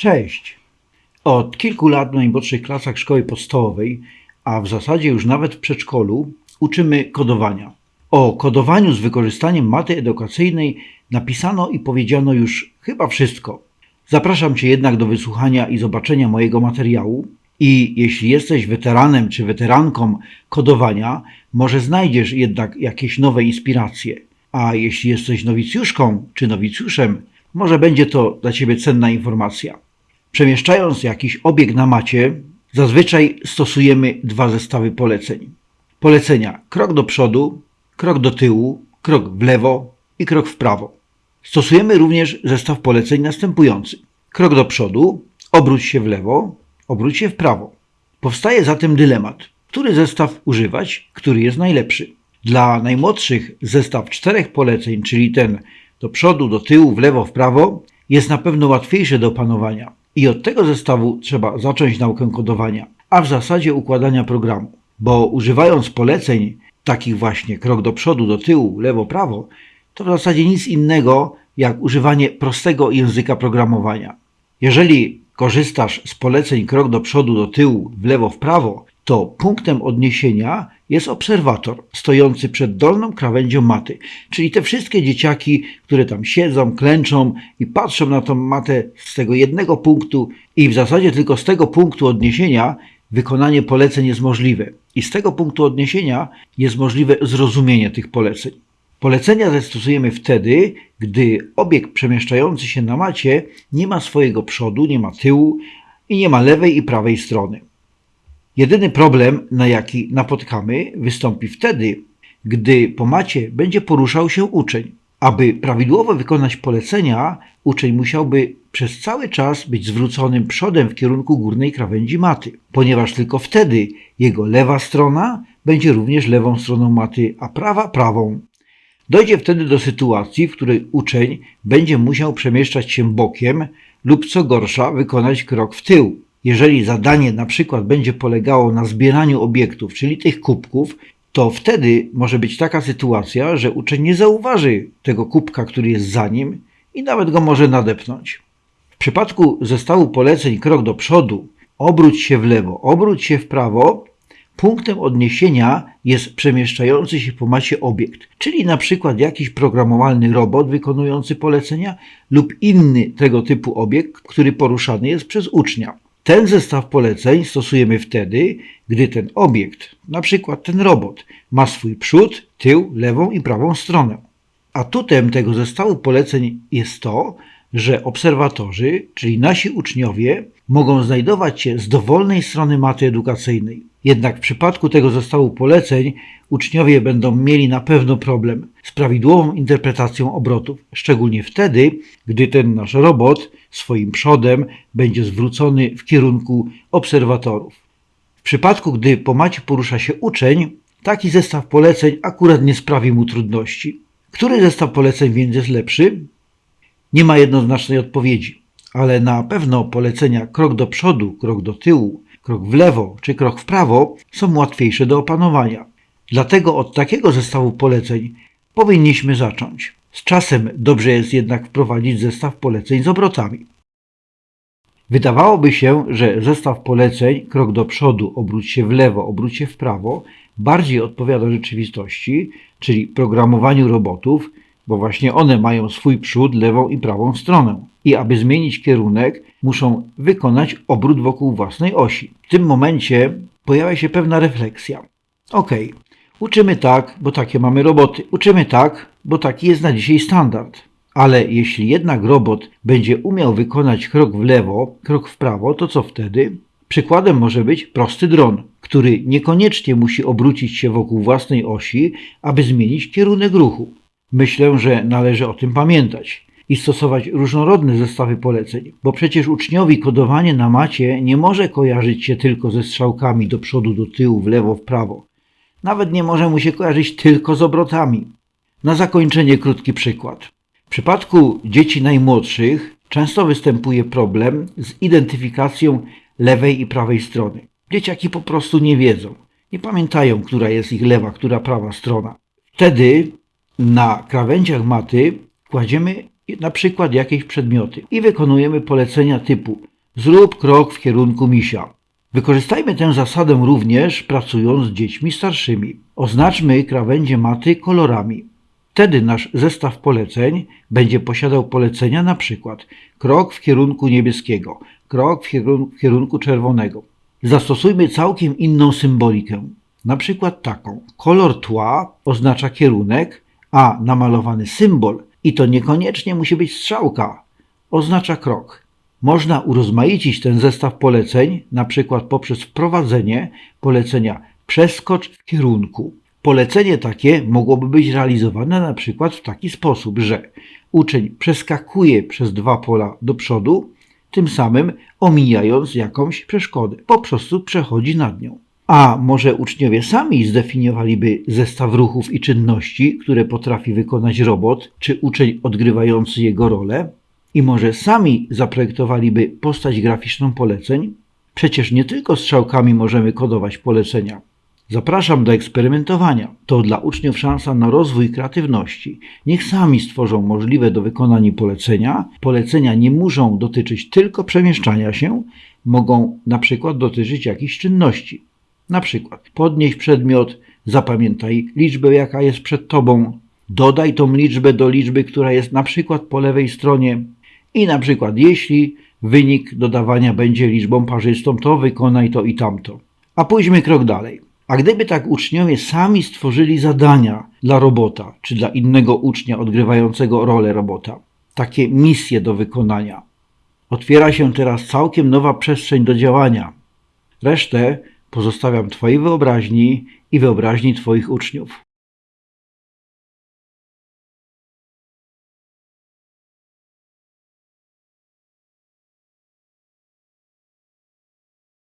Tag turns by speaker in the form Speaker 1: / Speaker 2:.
Speaker 1: Cześć! Od kilku lat w najmłodszych klasach szkoły podstawowej, a w zasadzie już nawet w przedszkolu, uczymy kodowania. O kodowaniu z wykorzystaniem maty edukacyjnej napisano i powiedziano już chyba wszystko. Zapraszam Cię jednak do wysłuchania i zobaczenia mojego materiału. I jeśli jesteś weteranem czy weteranką kodowania, może znajdziesz jednak jakieś nowe inspiracje. A jeśli jesteś nowicjuszką czy nowicjuszem, może będzie to dla Ciebie cenna informacja. Przemieszczając jakiś obieg na macie, zazwyczaj stosujemy dwa zestawy poleceń. Polecenia krok do przodu, krok do tyłu, krok w lewo i krok w prawo. Stosujemy również zestaw poleceń następujący. Krok do przodu, obróć się w lewo, obróć się w prawo. Powstaje zatem dylemat, który zestaw używać, który jest najlepszy. Dla najmłodszych zestaw czterech poleceń, czyli ten do przodu, do tyłu, w lewo, w prawo, jest na pewno łatwiejszy do opanowania. I od tego zestawu trzeba zacząć naukę kodowania, a w zasadzie układania programu. Bo używając poleceń takich właśnie krok do przodu, do tyłu, lewo, prawo, to w zasadzie nic innego jak używanie prostego języka programowania. Jeżeli korzystasz z poleceń krok do przodu, do tyłu, w lewo, w prawo, to punktem odniesienia jest obserwator stojący przed dolną krawędzią maty, czyli te wszystkie dzieciaki, które tam siedzą, klęczą i patrzą na tą matę z tego jednego punktu i w zasadzie tylko z tego punktu odniesienia wykonanie poleceń jest możliwe. I z tego punktu odniesienia jest możliwe zrozumienie tych poleceń. Polecenia zastosujemy wtedy, gdy obiekt przemieszczający się na macie nie ma swojego przodu, nie ma tyłu i nie ma lewej i prawej strony. Jedyny problem, na jaki napotkamy, wystąpi wtedy, gdy po macie będzie poruszał się uczeń. Aby prawidłowo wykonać polecenia, uczeń musiałby przez cały czas być zwróconym przodem w kierunku górnej krawędzi maty, ponieważ tylko wtedy jego lewa strona będzie również lewą stroną maty, a prawa prawą. Dojdzie wtedy do sytuacji, w której uczeń będzie musiał przemieszczać się bokiem lub co gorsza wykonać krok w tył. Jeżeli zadanie na przykład będzie polegało na zbieraniu obiektów, czyli tych kubków, to wtedy może być taka sytuacja, że uczeń nie zauważy tego kubka, który jest za nim i nawet go może nadepnąć. W przypadku zestawu poleceń krok do przodu, obróć się w lewo, obróć się w prawo, punktem odniesienia jest przemieszczający się po macie obiekt, czyli na przykład jakiś programowalny robot wykonujący polecenia lub inny tego typu obiekt, który poruszany jest przez ucznia. Ten zestaw poleceń stosujemy wtedy, gdy ten obiekt, na przykład ten robot, ma swój przód, tył, lewą i prawą stronę. Atutem tego zestawu poleceń jest to, że obserwatorzy, czyli nasi uczniowie, mogą znajdować się z dowolnej strony maty edukacyjnej. Jednak w przypadku tego zestawu poleceń uczniowie będą mieli na pewno problem z prawidłową interpretacją obrotów, szczególnie wtedy, gdy ten nasz robot swoim przodem będzie zwrócony w kierunku obserwatorów. W przypadku, gdy po macie porusza się uczeń, taki zestaw poleceń akurat nie sprawi mu trudności. Który zestaw poleceń więc jest lepszy? Nie ma jednoznacznej odpowiedzi, ale na pewno polecenia krok do przodu, krok do tyłu, krok w lewo czy krok w prawo są łatwiejsze do opanowania. Dlatego od takiego zestawu poleceń powinniśmy zacząć. Z czasem dobrze jest jednak wprowadzić zestaw poleceń z obrotami. Wydawałoby się, że zestaw poleceń krok do przodu, obróć się w lewo, obróć się w prawo bardziej odpowiada rzeczywistości, czyli programowaniu robotów, bo właśnie one mają swój przód, lewą i prawą stronę. I aby zmienić kierunek, muszą wykonać obrót wokół własnej osi. W tym momencie pojawia się pewna refleksja. Ok, uczymy tak, bo takie mamy roboty. Uczymy tak, bo taki jest na dzisiaj standard. Ale jeśli jednak robot będzie umiał wykonać krok w lewo, krok w prawo, to co wtedy? Przykładem może być prosty dron, który niekoniecznie musi obrócić się wokół własnej osi, aby zmienić kierunek ruchu. Myślę, że należy o tym pamiętać i stosować różnorodne zestawy poleceń, bo przecież uczniowi kodowanie na macie nie może kojarzyć się tylko ze strzałkami do przodu, do tyłu, w lewo, w prawo. Nawet nie może mu się kojarzyć tylko z obrotami. Na zakończenie krótki przykład. W przypadku dzieci najmłodszych często występuje problem z identyfikacją lewej i prawej strony. Dzieciaki po prostu nie wiedzą, nie pamiętają, która jest ich lewa, która prawa strona. Wtedy na krawędziach maty kładziemy na przykład jakieś przedmioty i wykonujemy polecenia typu Zrób krok w kierunku misia. Wykorzystajmy tę zasadę również pracując z dziećmi starszymi. Oznaczmy krawędzie maty kolorami. Wtedy nasz zestaw poleceń będzie posiadał polecenia na przykład krok w kierunku niebieskiego, krok w kierunku, czerwonego. Zastosujmy całkiem inną symbolikę, na przykład taką. Kolor tła oznacza kierunek, a namalowany symbol, i to niekoniecznie musi być strzałka, oznacza krok. Można urozmaicić ten zestaw poleceń, na przykład poprzez wprowadzenie polecenia przeskocz w kierunku. Polecenie takie mogłoby być realizowane na przykład w taki sposób, że uczeń przeskakuje przez dwa pola do przodu, tym samym omijając jakąś przeszkodę, po prostu przechodzi nad nią. A może uczniowie sami zdefiniowaliby zestaw ruchów i czynności, które potrafi wykonać robot czy uczeń odgrywający jego rolę? I może sami zaprojektowaliby postać graficzną poleceń? Przecież nie tylko strzałkami możemy kodować polecenia. Zapraszam do eksperymentowania. To dla uczniów szansa na rozwój kreatywności. Niech sami stworzą możliwe do wykonania polecenia. Polecenia nie muszą dotyczyć tylko przemieszczania się, mogą na przykład dotyczyć jakichś czynności. Na przykład podnieś przedmiot, zapamiętaj liczbę, jaka jest przed tobą, dodaj tą liczbę do liczby, która jest na przykład po lewej stronie i na przykład jeśli wynik dodawania będzie liczbą parzystą, to wykonaj to i tamto. A pójdźmy krok dalej. A gdyby tak uczniowie sami stworzyli zadania dla robota, czy dla innego ucznia odgrywającego rolę robota, takie misje do wykonania, otwiera się teraz całkiem nowa przestrzeń do działania. Resztę pozostawiam Twojej wyobraźni i wyobraźni Twoich uczniów.